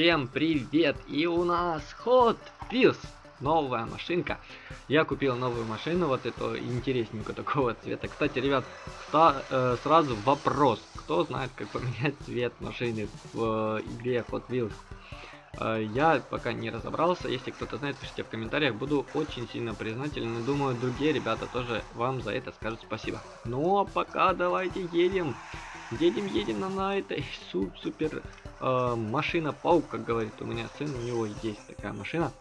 Всем привет! И у нас Hot Wheels, новая машинка. Я купил новую машину, вот эту интересненькую такого цвета. Кстати, ребят, ста, э, сразу вопрос. Кто знает, как поменять цвет машины в э, игре Hot Wheels? Э, я пока не разобрался. Если кто-то знает, пишите в комментариях. Буду очень сильно признателен. Думаю, другие ребята тоже вам за это скажут спасибо. Ну а пока давайте едем. Едем, едем на, на этой суп, супер э, машина паук, как говорит у меня сын, у него есть такая машина.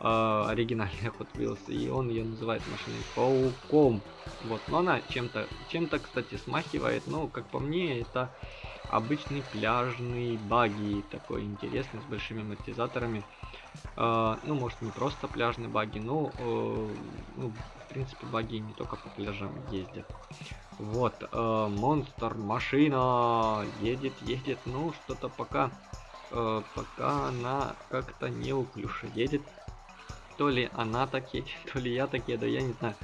Э, оригинальная Hot Wheels, и он ее называет машиной пауком. Вот, но она чем-то, чем-то, кстати, смахивает, но, как по мне, это обычный пляжный баги, такой интересный, с большими амортизаторами. Э, ну, может, не просто пляжный баги, но, э, ну, в принципе, баги не только по пляжам ездят. Вот, э, монстр, машина, едет, едет, ну, что-то пока, э, пока она как-то неуклюже едет. То ли она так едет, то ли я так еду, я не знаю.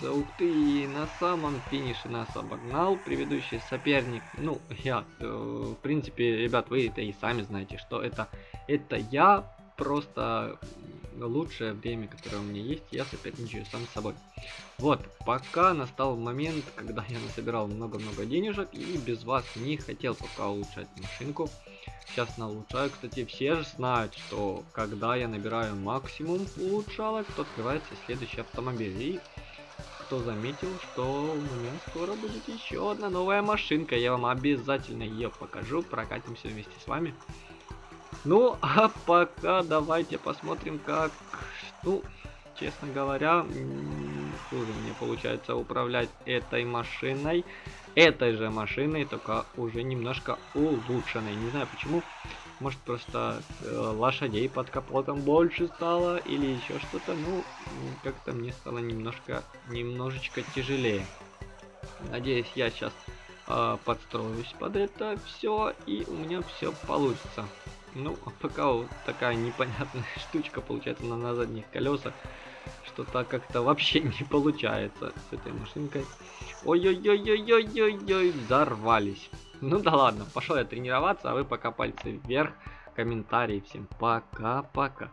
Ух ты, на самом финише нас обогнал предыдущий соперник. Ну, я, э, в принципе, ребят, вы это и сами знаете, что это, это я просто лучшее время, которое у меня есть, я соперничаю сам с собой. Вот, пока настал момент, когда я насобирал много-много денежек и без вас не хотел пока улучшать машинку. Сейчас на улучшаю. Кстати, все же знают, что когда я набираю максимум улучшалок, то открывается следующий автомобиль. И кто заметил, что у меня скоро будет еще одна новая машинка. Я вам обязательно ее покажу, прокатимся вместе с вами. Ну, а пока давайте посмотрим, как... Ну, честно говоря, хуже мне получается управлять этой машиной. Этой же машиной, только уже немножко улучшенной. Не знаю почему. Может просто э, лошадей под капотом больше стало или еще что-то. Ну, как-то мне стало немножко, немножечко тяжелее. Надеюсь, я сейчас э, подстроюсь под это все и у меня все получится. Ну, а пока вот такая непонятная штучка получается на, на задних колесах. Что-то как-то вообще не получается с этой машинкой. Ой-ой-ой-ой-ой-ой-ой, взорвались. Ну да ладно, пошел я тренироваться, а вы пока пальцы вверх, комментарии всем пока-пока.